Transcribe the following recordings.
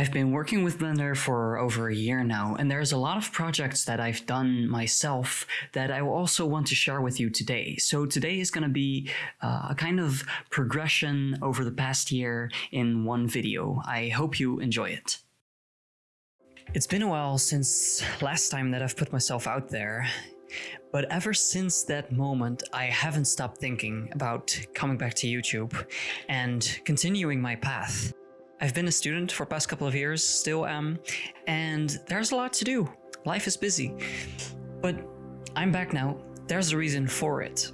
I've been working with Blender for over a year now, and there's a lot of projects that I've done myself that I also want to share with you today. So today is going to be uh, a kind of progression over the past year in one video. I hope you enjoy it. It's been a while since last time that I've put myself out there, but ever since that moment, I haven't stopped thinking about coming back to YouTube and continuing my path. I've been a student for past couple of years, still am, and there's a lot to do. Life is busy. But I'm back now. There's a reason for it.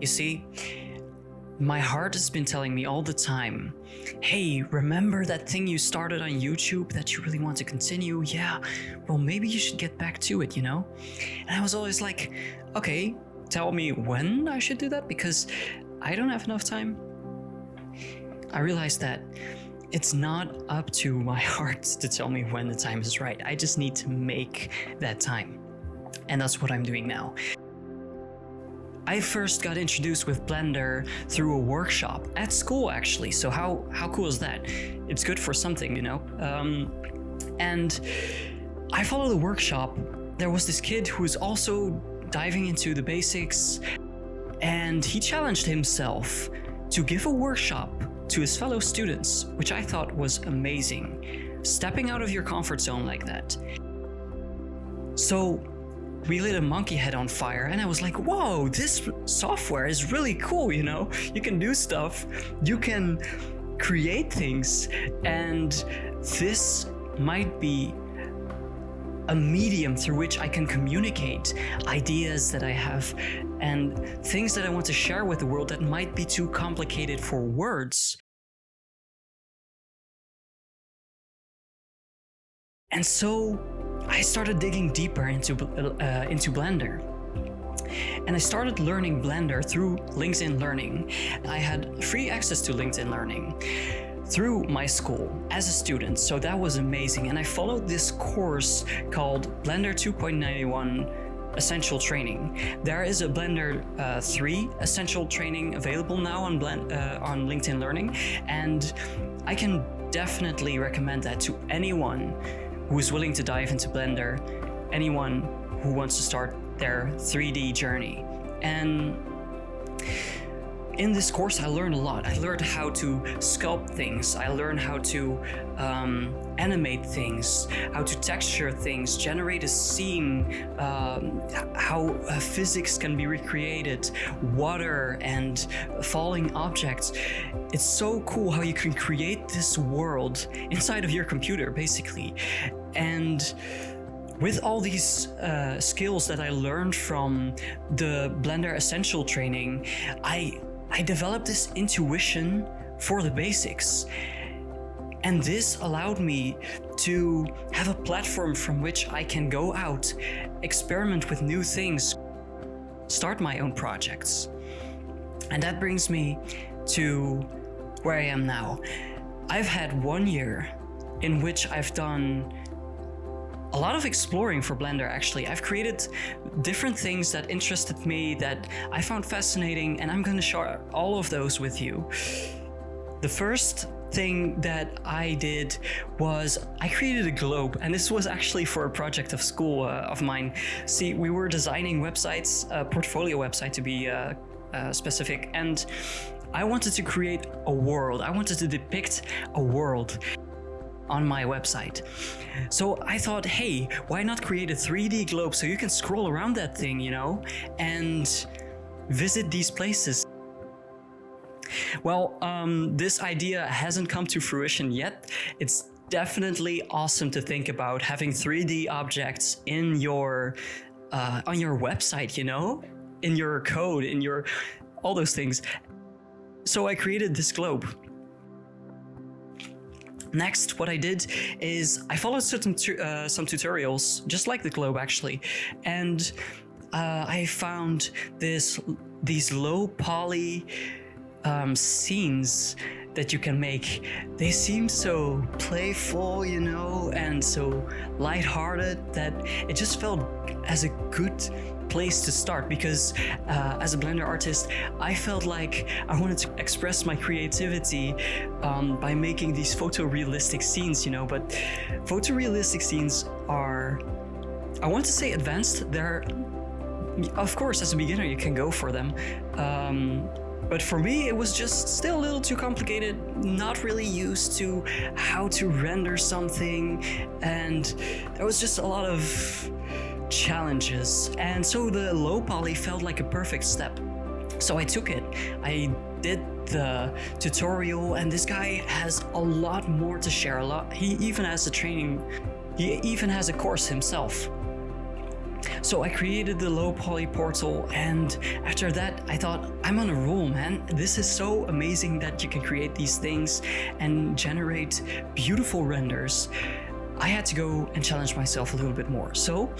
You see, my heart has been telling me all the time, hey, remember that thing you started on YouTube that you really want to continue? Yeah, well, maybe you should get back to it, you know? And I was always like, okay, tell me when I should do that because I don't have enough time. I realized that it's not up to my heart to tell me when the time is right. I just need to make that time. And that's what I'm doing now. I first got introduced with Blender through a workshop at school actually, so how, how cool is that? It's good for something, you know? Um, and I followed the workshop. There was this kid who was also diving into the basics and he challenged himself to give a workshop to his fellow students, which I thought was amazing. Stepping out of your comfort zone like that. So we lit a monkey head on fire and I was like, whoa, this software is really cool, you know? You can do stuff, you can create things, and this might be a medium through which I can communicate ideas that I have and things that I want to share with the world that might be too complicated for words. And so I started digging deeper into, uh, into Blender. And I started learning Blender through LinkedIn Learning. I had free access to LinkedIn Learning through my school as a student, so that was amazing. And I followed this course called Blender 2.91 Essential Training. There is a Blender uh, 3 Essential Training available now on, Blend, uh, on LinkedIn Learning, and I can definitely recommend that to anyone who is willing to dive into Blender, anyone who wants to start their 3D journey. And in this course, I learned a lot. I learned how to sculpt things. I learned how to um, animate things, how to texture things, generate a scene, um, how uh, physics can be recreated, water and falling objects. It's so cool how you can create this world inside of your computer, basically. And with all these uh, skills that I learned from the Blender Essential training, I I developed this intuition for the basics. And this allowed me to have a platform from which I can go out, experiment with new things, start my own projects. And that brings me to where I am now. I've had one year in which I've done a lot of exploring for Blender actually. I've created different things that interested me that I found fascinating and I'm going to share all of those with you. The first thing that I did was I created a globe and this was actually for a project of school uh, of mine. See, we were designing websites, a portfolio website to be uh, uh, specific, and I wanted to create a world. I wanted to depict a world on my website. So I thought, hey, why not create a 3D globe so you can scroll around that thing, you know, and visit these places. Well, um, this idea hasn't come to fruition yet. It's definitely awesome to think about having 3D objects in your uh, on your website, you know, in your code, in your all those things. So I created this globe. Next, what I did is I followed certain uh, some tutorials, just like the globe actually, and uh, I found this these low poly um, scenes that you can make. They seem so playful, you know, and so lighthearted that it just felt as a good place to start because uh, as a Blender artist, I felt like I wanted to express my creativity um, by making these photorealistic scenes, you know, but photorealistic scenes are, I want to say advanced. They're, of course, as a beginner, you can go for them. Um, but for me, it was just still a little too complicated, not really used to how to render something, and there was just a lot of challenges. And so the low poly felt like a perfect step. So I took it. I did the tutorial and this guy has a lot more to share. A lot. He even has a training. He even has a course himself. So I created the low poly portal and after that I thought I'm on a roll man. This is so amazing that you can create these things and generate beautiful renders. I had to go and challenge myself a little bit more. So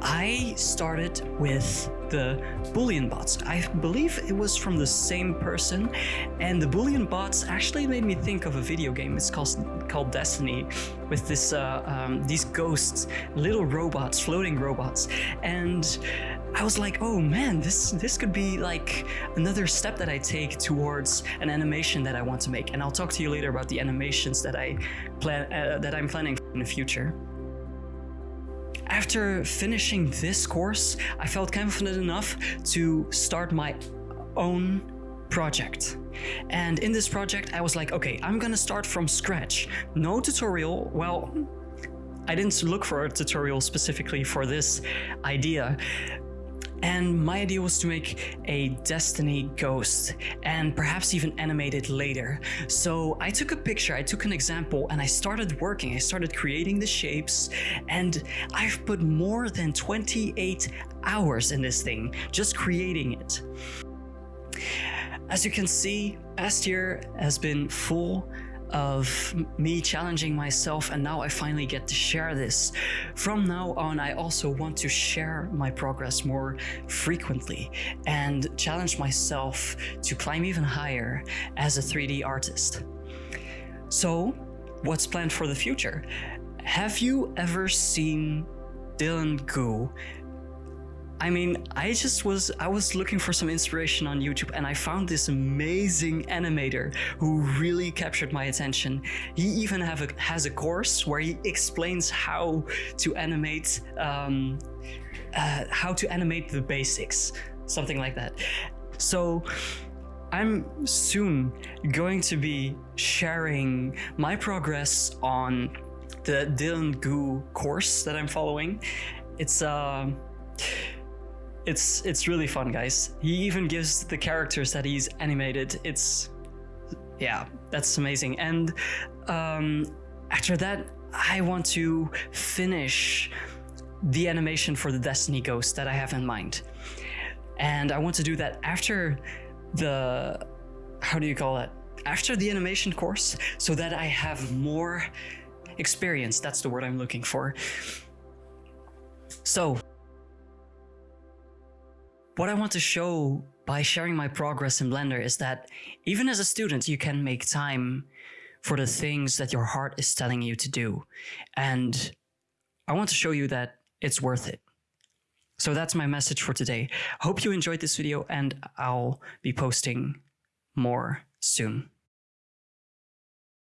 I started with the Boolean bots. I believe it was from the same person and the Boolean bots actually made me think of a video game. It's called, called Destiny with this uh, um, these ghosts, little robots, floating robots. And I was like, oh man, this this could be like another step that I take towards an animation that I want to make. And I'll talk to you later about the animations that I plan uh, that I'm planning in the future. After finishing this course, I felt confident enough to start my own project. And in this project, I was like, okay, I'm gonna start from scratch. No tutorial, well, I didn't look for a tutorial specifically for this idea, and my idea was to make a Destiny ghost and perhaps even animate it later. So I took a picture, I took an example and I started working. I started creating the shapes and I've put more than 28 hours in this thing, just creating it. As you can see, past year has been full of me challenging myself and now I finally get to share this. From now on, I also want to share my progress more frequently and challenge myself to climb even higher as a 3D artist. So what's planned for the future? Have you ever seen Dylan Gu I mean, I just was, I was looking for some inspiration on YouTube and I found this amazing animator who really captured my attention. He even have a, has a course where he explains how to animate, um, uh, how to animate the basics, something like that. So I'm soon going to be sharing my progress on the Dylan Gu course that I'm following. It's, uh, it's it's really fun, guys. He even gives the characters that he's animated. It's yeah, that's amazing. And um, after that, I want to finish the animation for the Destiny Ghost that I have in mind. And I want to do that after the, how do you call it? After the animation course, so that I have more experience. That's the word I'm looking for. So what I want to show by sharing my progress in Blender is that even as a student, you can make time for the things that your heart is telling you to do. And I want to show you that it's worth it. So that's my message for today. Hope you enjoyed this video and I'll be posting more soon.